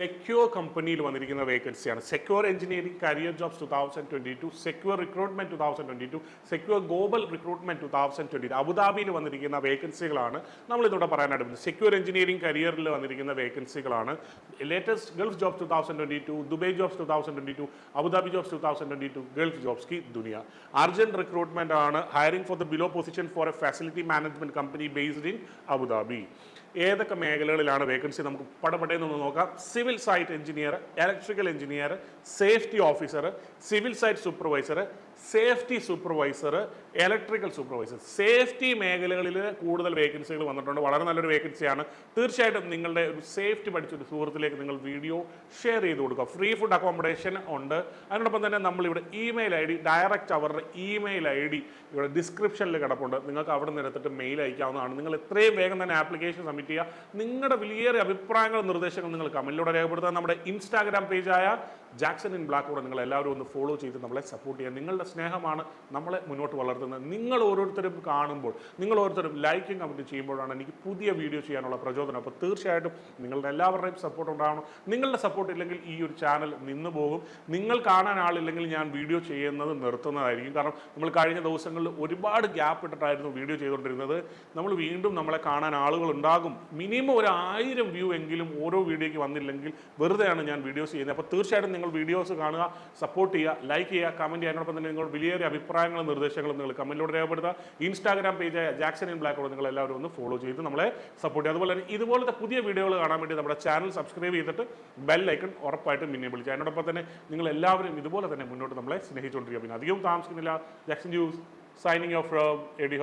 Secure കമ്പനിയിൽ വന്നിരിക്കുന്ന വേക്കൻസിയാണ് Secure engineering career jobs two thousand twenty two Secure recruitment two thousand twenty two Secure global recruitment two thousand twenty two അബുദാബിയിൽ വന്നിരിക്കുന്ന വേക്കൻസികളാണ് നമ്മൾ ഇതോടെ പറയാനായിട്ട് സെക്യൂർ എഞ്ചിനീയറിംഗ് കരിയറിൽ വന്നിരിക്കുന്ന വേക്കൻസികളാണ് latest Gulf jobs two thousand twenty two Dubai jobs two thousand twenty two Abu Dhabi jobs two thousand twenty two Gulf jobs കി ദുനിയ urgent recruitment ആണ് hiring for the below position for a facility management company based in Abu Dhabi ഏതൊക്കെ മേഖലകളിലാണ് vacancy നമുക്ക് പടപടയെന്നൊന്ന് നോക്കാം. Civil site engineer electrical engineer safety officer civil site supervisor safety supervisor electrical supervisor safety മേഖലകളിൽ കൂടുതൽ വേക്കൻസികൾ വന്നിട്ടുണ്ട്. വളരെ നല്ലൊരു വേക്കൻസിയാണ് തീർച്ചയായിട്ടും നിങ്ങളുടെ ഒരു സേഫ്റ്റി പഠിച്ച ഒരു സുഹൃത്തിലേക്ക് നിങ്ങൾ വീഡിയോ ഷെയർ ചെയ്ത് കൊടുക്കുക. ഫ്രീ ഫുഡ് അക്കോമഡേഷൻ ഉണ്ട്. അതിനോടൊപ്പം തന്നെ നമ്മളിവിടെ ഇമെയിൽ ഐ ഡി ഡയറക്റ്റ് അവരുടെ ഇമെയിൽ ഐ ഡി ഇവിടെ ഡിസ്ക്രിപ്ഷനിൽ കിടപ്പുണ്ട്. നിങ്ങൾക്ക് അവിടെ നിന്ന് എടുത്തിട്ട് മെയിൽ അയക്കാവുന്നതാണ്. നിങ്ങൾ എത്രയും വേഗം തന്നെ ആപ്ലിക്കേഷൻ സബ്മിറ്റ് ചെയ്യുക. നിങ്ങളുടെ വലിയ അഭിപ്രായങ്ങളും നിർദ്ദേശങ്ങളും നിങ്ങൾ കമന്റിലൂടെ രേഖപ്പെടുത്തുക നമ്മുടെ ഇൻസ്റ്റാഗ്രാം പേജായ ജാക്സൺ ഇൻ ബ്ലാക്ക് കൂടെ നിങ്ങൾ എല്ലാവരും ഒന്ന് ഫോളോ ചെയ്ത് നമ്മളെ സപ്പോർട്ട് ചെയ്യുക നിങ്ങളുടെ സ്നേഹമാണ് നമ്മളെ മുന്നോട്ട് വളർത്തുന്നത്. നിങ്ങൾ ഓരോരുത്തരും കാണുമ്പോൾ നിങ്ങൾ ഓരോരുത്തരും ലൈക്കും കമന്റ് ചെയ്യുമ്പോഴാണ് എനിക്ക് പുതിയ വീഡിയോ ചെയ്യാനുള്ള പ്രചോദനം. അപ്പോൾ തീർച്ചയായിട്ടും നിങ്ങളുടെ എല്ലാവരുടെയും സപ്പോർട്ട് ഉണ്ടാവണം. നിങ്ങളുടെ സപ്പോർട്ട് ഇല്ലെങ്കിൽ ഈ ഒരു ചാനൽ നിന്ന് പോകും. നിങ്ങൾ കാണാൻ ആളില്ലെങ്കിൽ ഞാൻ വീഡിയോ ചെയ്യുന്നത് നിർത്തുന്നതായിരിക്കും. കാരണം നമ്മൾ കഴിഞ്ഞ ദിവസങ്ങളിൽ ഒരുപാട് ഗ്യാപ്പ് ഇട്ടിട്ടായിരുന്നു വീഡിയോ ചെയ്തുകൊണ്ടിരുന്നത്. നമ്മൾ വീണ്ടും നമ്മളെ കാണാൻ ആളുകൾ ഉണ്ടാകും. മിനിമം ഒരു ആയിരം വ്യൂ എങ്കിലും ഓരോ വീഡിയോയ്ക്ക് വന്നില്ലെങ്കിൽ വെറുതെയാണ് ഞാൻ വീഡിയോസ് ചെയ്യുന്നത്. അപ്പോൾ തീർച്ചയായിട്ടും നിങ്ങൾ വീഡിയോസ് കാണുക സപ്പോർട്ട് ചെയ്യുക ലൈക്ക് ചെയ്യുക കമന്റ് ചെയ്യുക. അതിനോടൊപ്പം തന്നെ നിങ്ങളുടെ വിലയേറിയ അഭിപ്രായങ്ങളും നിർദ്ദേശങ്ങളും നിങ്ങൾ കമന്റിലൂടെ രേഖപ്പെടുത്തുക. ഇൻസ്റ്റാഗ്രാം പേജായ ജാക്സൺ ഇൻ ബ്ലാക്കോട് നിങ്ങൾ എല്ലാവരും ഒന്ന് ഫോളോ ചെയ്ത് നമ്മളെ സപ്പോർട്ട് ചെയ്യുക. അതുപോലെ തന്നെ ഇതുപോലത്തെ പുതിയ വീഡിയോകൾ കാണാൻ വേണ്ടി നമ്മുടെ ചാനൽ സബ്സ്ക്രൈബ് ചെയ്തിട്ട് ബെൽ ഐക്കൺ ഉറപ്പായിട്ടും മിന്നെ വിളിക്കുക അതിനോടൊപ്പം തന്നെ നിങ്ങൾ എല്ലാവരും ഇതുപോലെ തന്നെ മുന്നോട്ട് നമ്മളെ സ്നേഹിച്ചുകൊണ്ടിരിക്കുക. പിന്നെ അധികം താമസിക്കുന്നില്ല. Jackson news signing off from AD